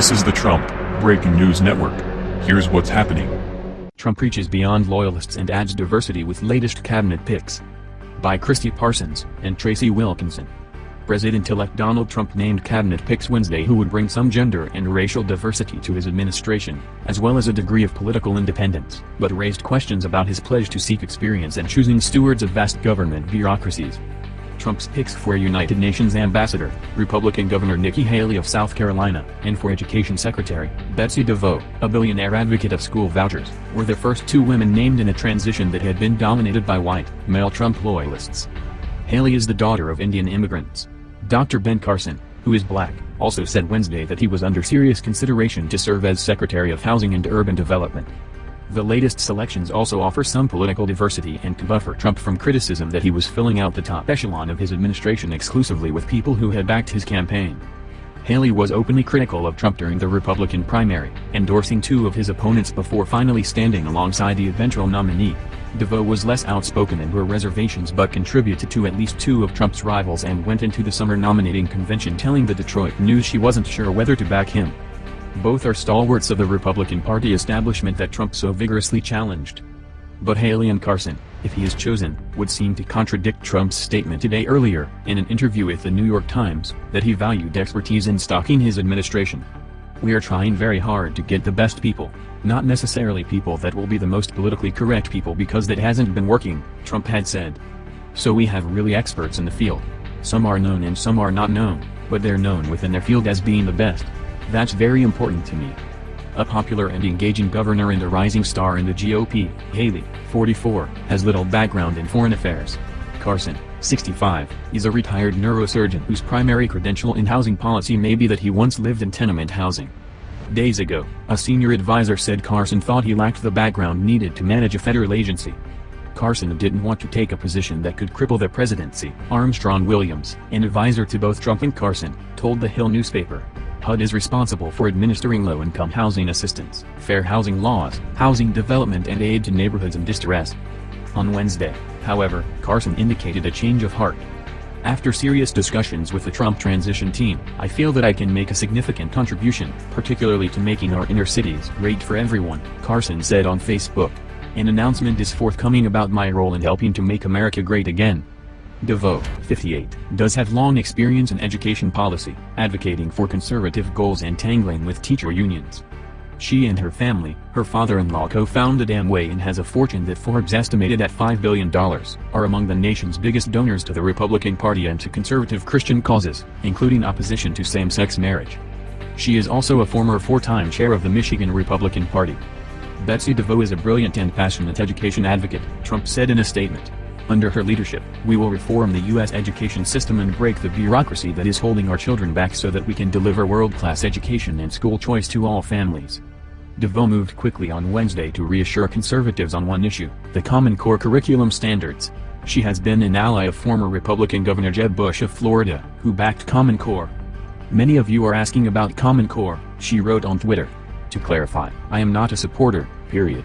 This is the Trump Breaking News Network. Here's what's happening. Trump reaches beyond loyalists and adds diversity with latest cabinet picks. By Christi Parsons and Tracy Wilkinson. President-elect Donald Trump named cabinet picks Wednesday who would bring some gender and racial diversity to his administration, as well as a degree of political independence, but raised questions about his pledge to seek experience and choosing stewards of vast government bureaucracies. Trump's picks for United Nations Ambassador, Republican Governor Nikki Haley of South Carolina, and for Education Secretary, Betsy DeVos, a billionaire advocate of school vouchers, were the first two women named in a transition that had been dominated by white, male Trump loyalists. Haley is the daughter of Indian immigrants. Dr. Ben Carson, who is black, also said Wednesday that he was under serious consideration to serve as Secretary of Housing and Urban Development. The latest selections also offer some political diversity and can buffer Trump from criticism that he was filling out the top echelon of his administration exclusively with people who had backed his campaign. Haley was openly critical of Trump during the Republican primary, endorsing two of his opponents before finally standing alongside the eventual nominee. DeVos was less outspoken and her reservations but contributed to at least two of Trump's rivals and went into the summer nominating convention telling the Detroit News she wasn't sure whether to back him. Both are stalwarts of the Republican Party establishment that Trump so vigorously challenged. But Haley and Carson, if he is chosen, would seem to contradict Trump's statement today earlier, in an interview with the New York Times, that he valued expertise in stocking his administration. We are trying very hard to get the best people, not necessarily people that will be the most politically correct people because that hasn't been working, Trump had said. So we have really experts in the field. Some are known and some are not known, but they're known within their field as being the best. That's very important to me. A popular and engaging governor and a rising star in the GOP, Haley, 44, has little background in foreign affairs. Carson, 65, is a retired neurosurgeon whose primary credential in housing policy may be that he once lived in tenement housing. Days ago, a senior advisor said Carson thought he lacked the background needed to manage a federal agency. Carson didn't want to take a position that could cripple the presidency. Armstrong Williams, an advisor to both Trump and Carson, told the Hill newspaper. HUD is responsible for administering low-income housing assistance, fair housing laws, housing development and aid to neighborhoods in distress. On Wednesday, however, Carson indicated a change of heart. After serious discussions with the Trump transition team, I feel that I can make a significant contribution, particularly to making our inner cities great for everyone, Carson said on Facebook. An announcement is forthcoming about my role in helping to make America great again. DeVos, 58, does have long experience in education policy, advocating for conservative goals and tangling with teacher unions. She and her family, her father-in-law co-founded Amway and has a fortune that Forbes estimated at $5 billion, are among the nation's biggest donors to the Republican Party and to conservative Christian causes, including opposition to same-sex marriage. She is also a former four-time chair of the Michigan Republican Party. Betsy DeVos is a brilliant and passionate education advocate, Trump said in a statement. Under her leadership, we will reform the U.S. education system and break the bureaucracy that is holding our children back so that we can deliver world-class education and school choice to all families. DeVos moved quickly on Wednesday to reassure conservatives on one issue, the Common Core curriculum standards. She has been an ally of former Republican Governor Jeb Bush of Florida, who backed Common Core. Many of you are asking about Common Core, she wrote on Twitter. To clarify, I am not a supporter, period.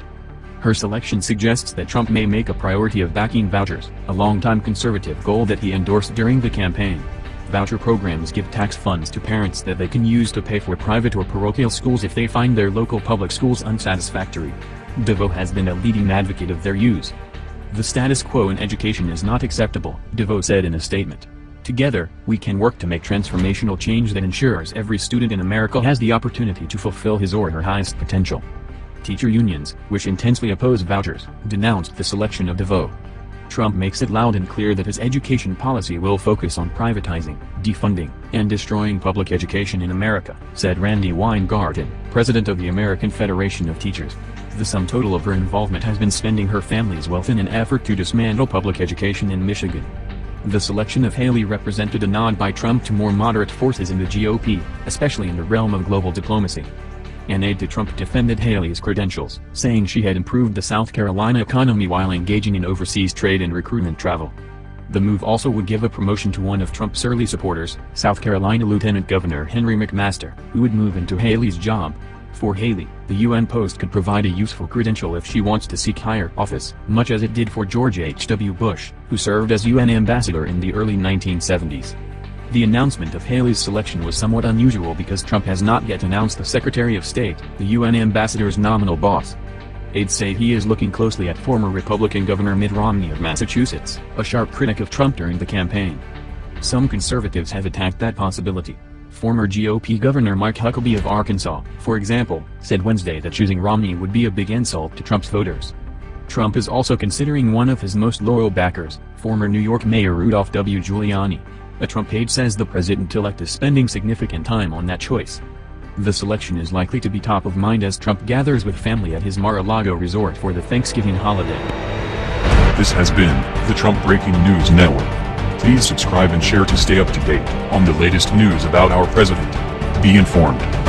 Her selection suggests that Trump may make a priority of backing vouchers, a longtime conservative goal that he endorsed during the campaign. Voucher programs give tax funds to parents that they can use to pay for private or parochial schools if they find their local public schools unsatisfactory. DeVos has been a leading advocate of their use. The status quo in education is not acceptable, DeVos said in a statement. Together, we can work to make transformational change that ensures every student in America has the opportunity to fulfill his or her highest potential teacher unions, which intensely oppose vouchers, denounced the selection of DeVos. Trump makes it loud and clear that his education policy will focus on privatizing, defunding, and destroying public education in America, said Randi Weingarten, president of the American Federation of Teachers. The sum total of her involvement has been spending her family's wealth in an effort to dismantle public education in Michigan. The selection of Haley represented a nod by Trump to more moderate forces in the GOP, especially in the realm of global diplomacy. An aide to Trump defended Haley's credentials, saying she had improved the South Carolina economy while engaging in overseas trade and recruitment travel. The move also would give a promotion to one of Trump's early supporters, South Carolina Lieutenant Governor Henry McMaster, who would move into Haley's job. For Haley, the UN post could provide a useful credential if she wants to seek higher office, much as it did for George H.W. Bush, who served as UN ambassador in the early 1970s. The announcement of Haley's selection was somewhat unusual because Trump has not yet announced the Secretary of State, the UN ambassador's nominal boss. Aides say he is looking closely at former Republican Governor Mitt Romney of Massachusetts, a sharp critic of Trump during the campaign. Some conservatives have attacked that possibility. Former GOP Governor Mike Huckabee of Arkansas, for example, said Wednesday that choosing Romney would be a big insult to Trump's voters. Trump is also considering one of his most loyal backers, former New York Mayor Rudolph W. Giuliani. A Trump aide says the president-elect is spending significant time on that choice. The selection is likely to be top of mind as Trump gathers with family at his Mar-a-Lago resort for the Thanksgiving holiday. This has been the Trump Breaking News Network. Please subscribe and share to stay up to date on the latest news about our president. Be informed.